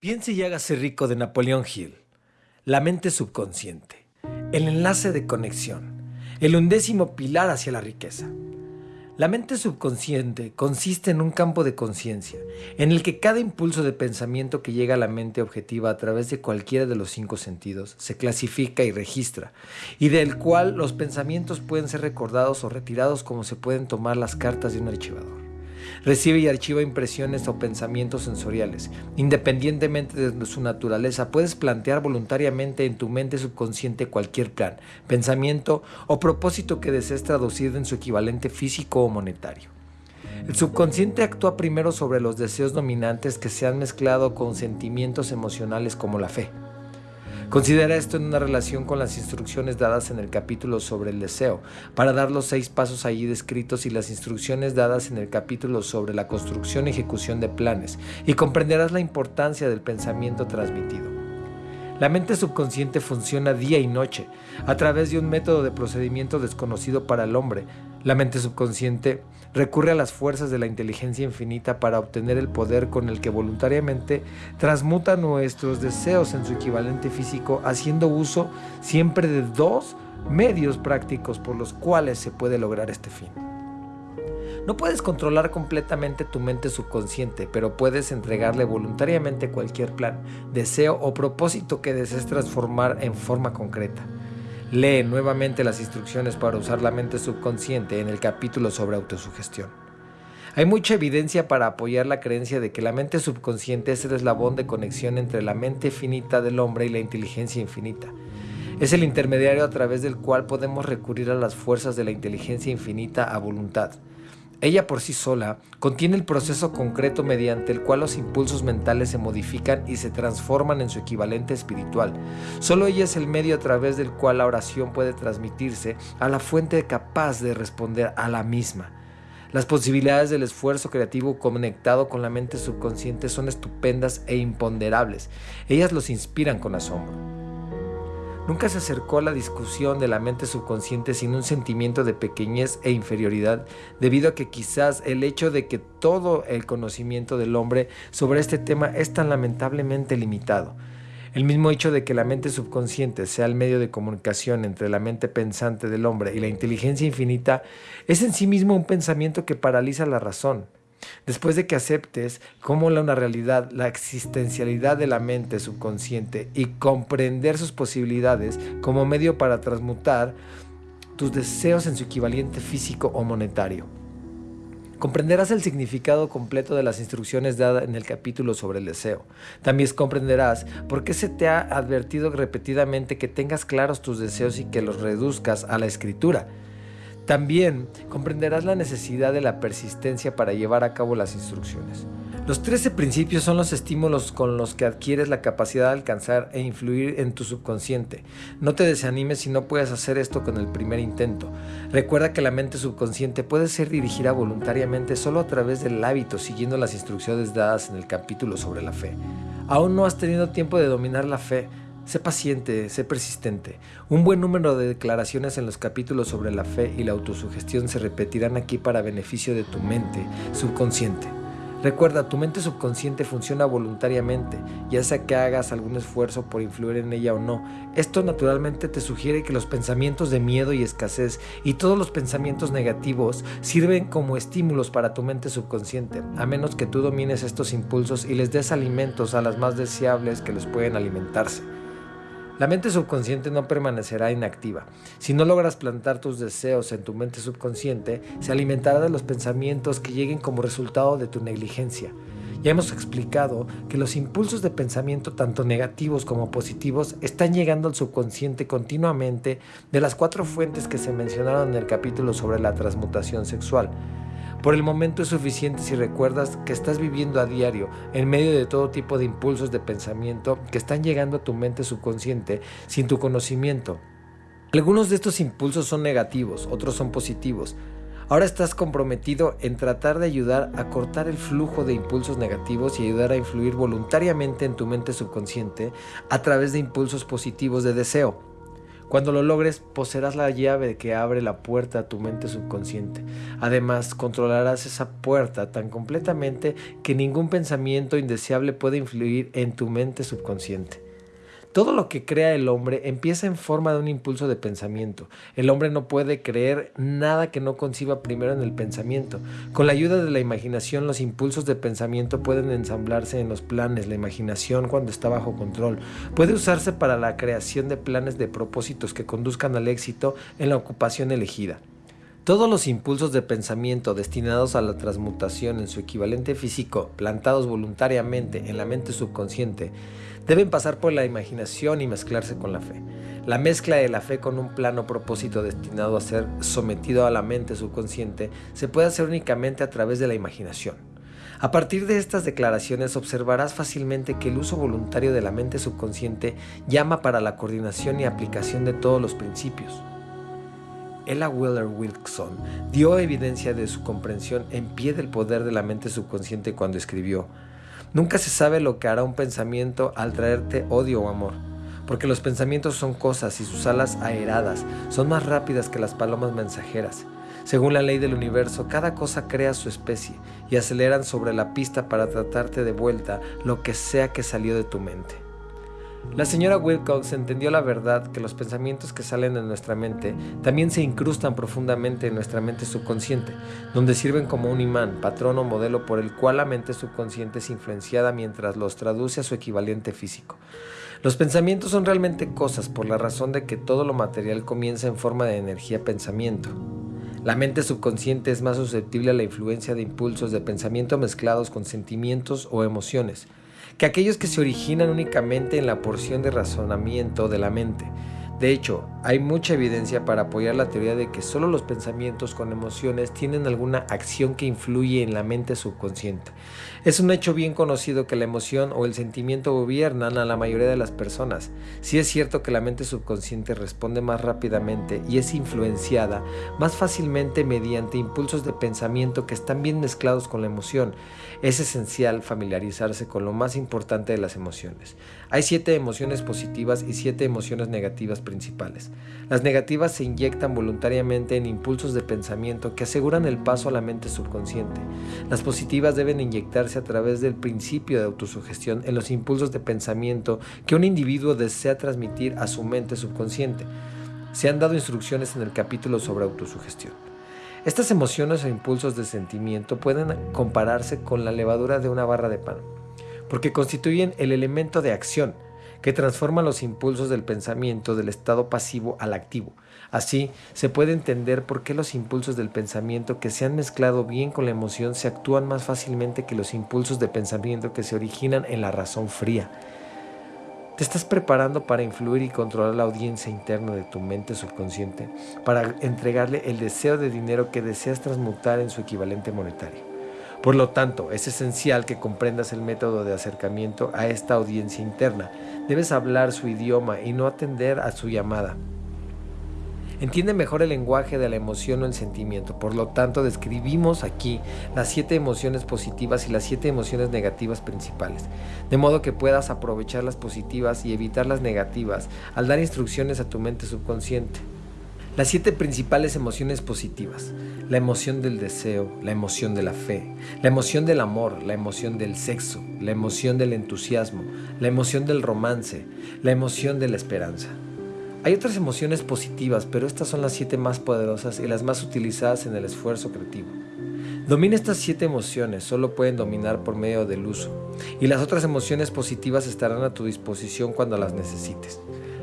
Piense y hágase rico de Napoleón Hill. La mente subconsciente. El enlace de conexión. El undécimo pilar hacia la riqueza. La mente subconsciente consiste en un campo de conciencia, en el que cada impulso de pensamiento que llega a la mente objetiva a través de cualquiera de los cinco sentidos se clasifica y registra, y del cual los pensamientos pueden ser recordados o retirados como se pueden tomar las cartas de un archivador. Recibe y archiva impresiones o pensamientos sensoriales. Independientemente de su naturaleza, puedes plantear voluntariamente en tu mente subconsciente cualquier plan, pensamiento o propósito que desees traducir en su equivalente físico o monetario. El subconsciente actúa primero sobre los deseos dominantes que se han mezclado con sentimientos emocionales como la fe. Considera esto en una relación con las instrucciones dadas en el capítulo sobre el deseo, para dar los seis pasos allí descritos y las instrucciones dadas en el capítulo sobre la construcción y ejecución de planes, y comprenderás la importancia del pensamiento transmitido. La mente subconsciente funciona día y noche, a través de un método de procedimiento desconocido para el hombre. La mente subconsciente recurre a las fuerzas de la inteligencia infinita para obtener el poder con el que voluntariamente transmuta nuestros deseos en su equivalente físico, haciendo uso siempre de dos medios prácticos por los cuales se puede lograr este fin. No puedes controlar completamente tu mente subconsciente, pero puedes entregarle voluntariamente cualquier plan, deseo o propósito que desees transformar en forma concreta. Lee nuevamente las instrucciones para usar la mente subconsciente en el capítulo sobre autosugestión. Hay mucha evidencia para apoyar la creencia de que la mente subconsciente es el eslabón de conexión entre la mente finita del hombre y la inteligencia infinita. Es el intermediario a través del cual podemos recurrir a las fuerzas de la inteligencia infinita a voluntad. Ella por sí sola contiene el proceso concreto mediante el cual los impulsos mentales se modifican y se transforman en su equivalente espiritual. Solo ella es el medio a través del cual la oración puede transmitirse a la fuente capaz de responder a la misma. Las posibilidades del esfuerzo creativo conectado con la mente subconsciente son estupendas e imponderables. Ellas los inspiran con asombro. Nunca se acercó a la discusión de la mente subconsciente sin un sentimiento de pequeñez e inferioridad, debido a que quizás el hecho de que todo el conocimiento del hombre sobre este tema es tan lamentablemente limitado. El mismo hecho de que la mente subconsciente sea el medio de comunicación entre la mente pensante del hombre y la inteligencia infinita es en sí mismo un pensamiento que paraliza la razón. Después de que aceptes como una realidad la existencialidad de la mente subconsciente y comprender sus posibilidades como medio para transmutar tus deseos en su equivalente físico o monetario. Comprenderás el significado completo de las instrucciones dadas en el capítulo sobre el deseo. También comprenderás por qué se te ha advertido repetidamente que tengas claros tus deseos y que los reduzcas a la escritura. También comprenderás la necesidad de la persistencia para llevar a cabo las instrucciones. Los 13 principios son los estímulos con los que adquieres la capacidad de alcanzar e influir en tu subconsciente. No te desanimes si no puedes hacer esto con el primer intento. Recuerda que la mente subconsciente puede ser dirigida voluntariamente solo a través del hábito, siguiendo las instrucciones dadas en el capítulo sobre la fe. Aún no has tenido tiempo de dominar la fe, Sé paciente, sé persistente. Un buen número de declaraciones en los capítulos sobre la fe y la autosugestión se repetirán aquí para beneficio de tu mente subconsciente. Recuerda, tu mente subconsciente funciona voluntariamente, ya sea que hagas algún esfuerzo por influir en ella o no. Esto naturalmente te sugiere que los pensamientos de miedo y escasez y todos los pensamientos negativos sirven como estímulos para tu mente subconsciente, a menos que tú domines estos impulsos y les des alimentos a las más deseables que les pueden alimentarse. La mente subconsciente no permanecerá inactiva. Si no logras plantar tus deseos en tu mente subconsciente, se alimentará de los pensamientos que lleguen como resultado de tu negligencia. Ya hemos explicado que los impulsos de pensamiento, tanto negativos como positivos, están llegando al subconsciente continuamente de las cuatro fuentes que se mencionaron en el capítulo sobre la transmutación sexual. Por el momento es suficiente si recuerdas que estás viviendo a diario en medio de todo tipo de impulsos de pensamiento que están llegando a tu mente subconsciente sin tu conocimiento. Algunos de estos impulsos son negativos, otros son positivos. Ahora estás comprometido en tratar de ayudar a cortar el flujo de impulsos negativos y ayudar a influir voluntariamente en tu mente subconsciente a través de impulsos positivos de deseo. Cuando lo logres, poseerás la llave que abre la puerta a tu mente subconsciente. Además, controlarás esa puerta tan completamente que ningún pensamiento indeseable puede influir en tu mente subconsciente. Todo lo que crea el hombre empieza en forma de un impulso de pensamiento. El hombre no puede creer nada que no conciba primero en el pensamiento. Con la ayuda de la imaginación, los impulsos de pensamiento pueden ensamblarse en los planes. La imaginación, cuando está bajo control, puede usarse para la creación de planes de propósitos que conduzcan al éxito en la ocupación elegida. Todos los impulsos de pensamiento destinados a la transmutación en su equivalente físico, plantados voluntariamente en la mente subconsciente, deben pasar por la imaginación y mezclarse con la fe. La mezcla de la fe con un plano propósito destinado a ser sometido a la mente subconsciente se puede hacer únicamente a través de la imaginación. A partir de estas declaraciones observarás fácilmente que el uso voluntario de la mente subconsciente llama para la coordinación y aplicación de todos los principios. Ella Wheeler Wilson dio evidencia de su comprensión en pie del poder de la mente subconsciente cuando escribió Nunca se sabe lo que hará un pensamiento al traerte odio o amor, porque los pensamientos son cosas y sus alas aeradas son más rápidas que las palomas mensajeras. Según la ley del universo, cada cosa crea su especie y aceleran sobre la pista para tratarte de vuelta lo que sea que salió de tu mente. La señora Wilcox entendió la verdad que los pensamientos que salen de nuestra mente también se incrustan profundamente en nuestra mente subconsciente, donde sirven como un imán, patrón o modelo por el cual la mente subconsciente es influenciada mientras los traduce a su equivalente físico. Los pensamientos son realmente cosas por la razón de que todo lo material comienza en forma de energía pensamiento. La mente subconsciente es más susceptible a la influencia de impulsos de pensamiento mezclados con sentimientos o emociones que aquellos que se originan únicamente en la porción de razonamiento de la mente. De hecho, hay mucha evidencia para apoyar la teoría de que solo los pensamientos con emociones tienen alguna acción que influye en la mente subconsciente. Es un hecho bien conocido que la emoción o el sentimiento gobiernan a la mayoría de las personas. Si es cierto que la mente subconsciente responde más rápidamente y es influenciada más fácilmente mediante impulsos de pensamiento que están bien mezclados con la emoción. Es esencial familiarizarse con lo más importante de las emociones. Hay siete emociones positivas y siete emociones negativas principales. Las negativas se inyectan voluntariamente en impulsos de pensamiento que aseguran el paso a la mente subconsciente. Las positivas deben inyectarse a través del principio de autosugestión en los impulsos de pensamiento que un individuo desea transmitir a su mente subconsciente. Se han dado instrucciones en el capítulo sobre autosugestión. Estas emociones o impulsos de sentimiento pueden compararse con la levadura de una barra de pan, porque constituyen el elemento de acción, que transforma los impulsos del pensamiento del estado pasivo al activo. Así, se puede entender por qué los impulsos del pensamiento que se han mezclado bien con la emoción se actúan más fácilmente que los impulsos de pensamiento que se originan en la razón fría. Te estás preparando para influir y controlar la audiencia interna de tu mente subconsciente, para entregarle el deseo de dinero que deseas transmutar en su equivalente monetario. Por lo tanto, es esencial que comprendas el método de acercamiento a esta audiencia interna. Debes hablar su idioma y no atender a su llamada. Entiende mejor el lenguaje de la emoción o el sentimiento. Por lo tanto, describimos aquí las siete emociones positivas y las siete emociones negativas principales, de modo que puedas aprovechar las positivas y evitar las negativas al dar instrucciones a tu mente subconsciente. Las siete principales emociones positivas. La emoción del deseo, la emoción de la fe, la emoción del amor, la emoción del sexo, la emoción del entusiasmo, la emoción del romance, la emoción de la esperanza. Hay otras emociones positivas, pero estas son las siete más poderosas y las más utilizadas en el esfuerzo creativo. Domina estas siete emociones, solo pueden dominar por medio del uso, y las otras emociones positivas estarán a tu disposición cuando las necesites.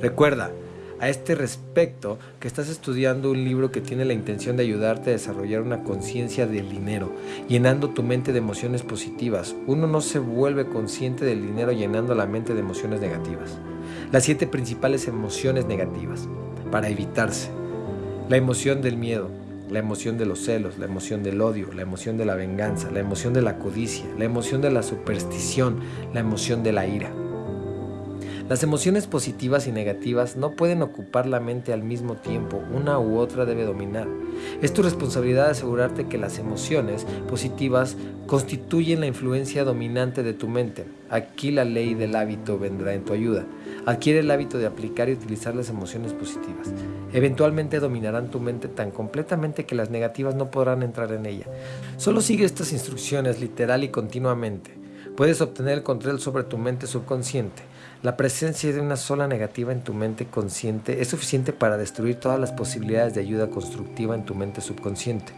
Recuerda, a este respecto que estás estudiando un libro que tiene la intención de ayudarte a desarrollar una conciencia del dinero, llenando tu mente de emociones positivas. Uno no se vuelve consciente del dinero llenando la mente de emociones negativas. Las siete principales emociones negativas, para evitarse. La emoción del miedo, la emoción de los celos, la emoción del odio, la emoción de la venganza, la emoción de la codicia, la emoción de la superstición, la emoción de la ira. Las emociones positivas y negativas no pueden ocupar la mente al mismo tiempo, una u otra debe dominar. Es tu responsabilidad asegurarte que las emociones positivas constituyen la influencia dominante de tu mente. Aquí la ley del hábito vendrá en tu ayuda. Adquiere el hábito de aplicar y utilizar las emociones positivas. Eventualmente dominarán tu mente tan completamente que las negativas no podrán entrar en ella. Solo sigue estas instrucciones literal y continuamente. Puedes obtener el control sobre tu mente subconsciente. La presencia de una sola negativa en tu mente consciente es suficiente para destruir todas las posibilidades de ayuda constructiva en tu mente subconsciente.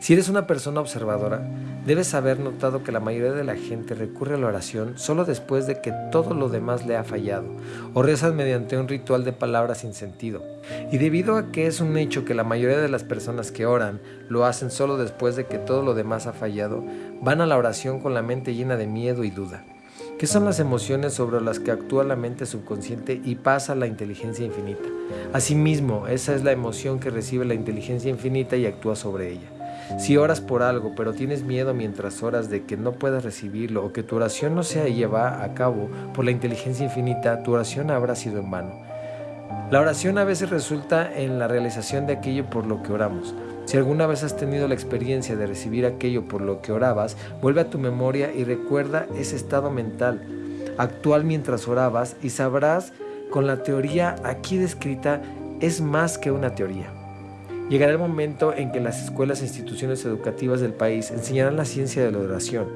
Si eres una persona observadora, debes haber notado que la mayoría de la gente recurre a la oración solo después de que todo lo demás le ha fallado, o rezan mediante un ritual de palabras sin sentido. Y debido a que es un hecho que la mayoría de las personas que oran lo hacen solo después de que todo lo demás ha fallado, van a la oración con la mente llena de miedo y duda. ¿Qué son las emociones sobre las que actúa la mente subconsciente y pasa la inteligencia infinita? Asimismo, esa es la emoción que recibe la inteligencia infinita y actúa sobre ella. Si oras por algo, pero tienes miedo mientras oras de que no puedas recibirlo o que tu oración no se lleva a cabo por la inteligencia infinita, tu oración habrá sido en vano. La oración a veces resulta en la realización de aquello por lo que oramos. Si alguna vez has tenido la experiencia de recibir aquello por lo que orabas, vuelve a tu memoria y recuerda ese estado mental actual mientras orabas y sabrás con la teoría aquí descrita es más que una teoría. Llegará el momento en que las escuelas e instituciones educativas del país enseñarán la ciencia de la oración.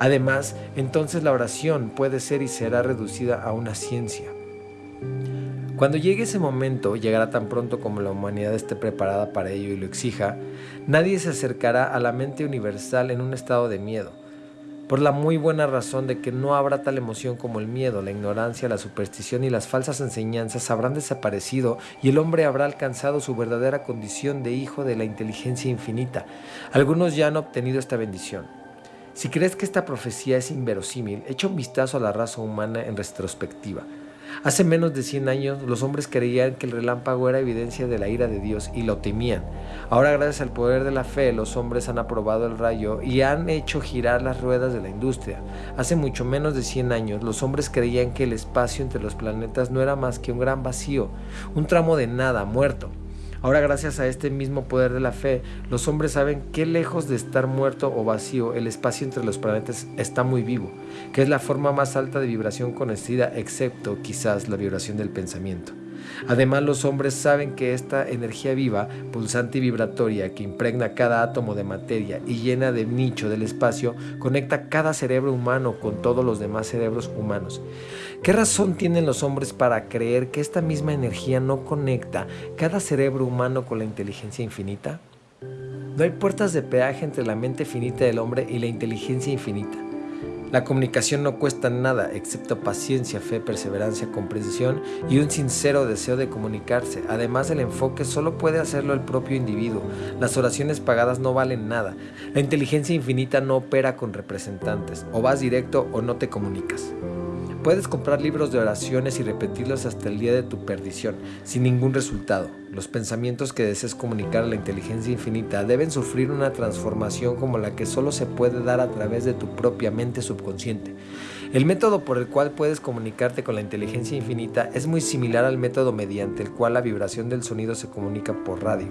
Además, entonces la oración puede ser y será reducida a una ciencia. Cuando llegue ese momento, llegará tan pronto como la humanidad esté preparada para ello y lo exija, nadie se acercará a la mente universal en un estado de miedo por la muy buena razón de que no habrá tal emoción como el miedo, la ignorancia, la superstición y las falsas enseñanzas habrán desaparecido y el hombre habrá alcanzado su verdadera condición de hijo de la inteligencia infinita. Algunos ya han obtenido esta bendición. Si crees que esta profecía es inverosímil, echa un vistazo a la raza humana en retrospectiva. Hace menos de 100 años los hombres creían que el relámpago era evidencia de la ira de Dios y lo temían. Ahora gracias al poder de la fe los hombres han aprobado el rayo y han hecho girar las ruedas de la industria. Hace mucho menos de 100 años los hombres creían que el espacio entre los planetas no era más que un gran vacío, un tramo de nada, muerto. Ahora gracias a este mismo poder de la fe, los hombres saben que lejos de estar muerto o vacío, el espacio entre los planetas está muy vivo, que es la forma más alta de vibración conocida, excepto quizás la vibración del pensamiento. Además, los hombres saben que esta energía viva, pulsante y vibratoria que impregna cada átomo de materia y llena de nicho del espacio, conecta cada cerebro humano con todos los demás cerebros humanos. ¿Qué razón tienen los hombres para creer que esta misma energía no conecta cada cerebro humano con la inteligencia infinita? No hay puertas de peaje entre la mente finita del hombre y la inteligencia infinita. La comunicación no cuesta nada excepto paciencia, fe, perseverancia, comprensión y un sincero deseo de comunicarse. Además, el enfoque solo puede hacerlo el propio individuo. Las oraciones pagadas no valen nada. La inteligencia infinita no opera con representantes. O vas directo o no te comunicas. Puedes comprar libros de oraciones y repetirlos hasta el día de tu perdición, sin ningún resultado. Los pensamientos que desees comunicar a la inteligencia infinita deben sufrir una transformación como la que solo se puede dar a través de tu propia mente subconsciente. El método por el cual puedes comunicarte con la inteligencia infinita es muy similar al método mediante el cual la vibración del sonido se comunica por radio.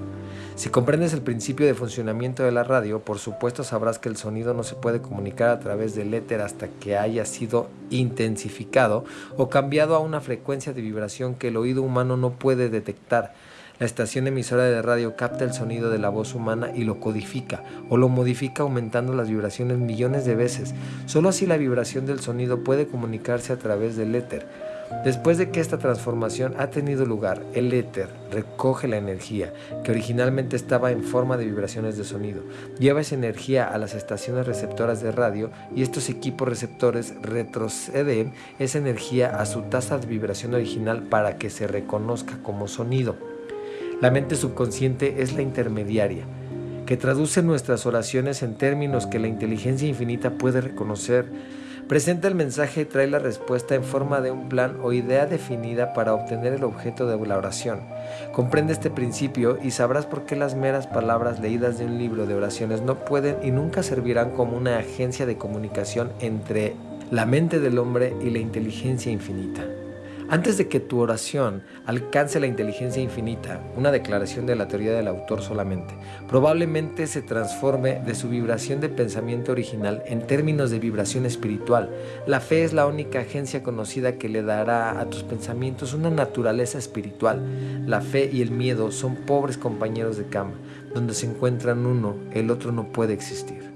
Si comprendes el principio de funcionamiento de la radio, por supuesto sabrás que el sonido no se puede comunicar a través del éter hasta que haya sido intensificado o cambiado a una frecuencia de vibración que el oído humano no puede detectar. La estación emisora de radio capta el sonido de la voz humana y lo codifica o lo modifica aumentando las vibraciones millones de veces. Solo así la vibración del sonido puede comunicarse a través del éter. Después de que esta transformación ha tenido lugar, el éter recoge la energía, que originalmente estaba en forma de vibraciones de sonido, lleva esa energía a las estaciones receptoras de radio y estos equipos receptores retroceden esa energía a su tasa de vibración original para que se reconozca como sonido. La mente subconsciente es la intermediaria, que traduce nuestras oraciones en términos que la inteligencia infinita puede reconocer. Presenta el mensaje y trae la respuesta en forma de un plan o idea definida para obtener el objeto de la oración. Comprende este principio y sabrás por qué las meras palabras leídas de un libro de oraciones no pueden y nunca servirán como una agencia de comunicación entre la mente del hombre y la inteligencia infinita. Antes de que tu oración alcance la inteligencia infinita, una declaración de la teoría del autor solamente, probablemente se transforme de su vibración de pensamiento original en términos de vibración espiritual. La fe es la única agencia conocida que le dará a tus pensamientos una naturaleza espiritual. La fe y el miedo son pobres compañeros de cama. Donde se encuentran uno, el otro no puede existir.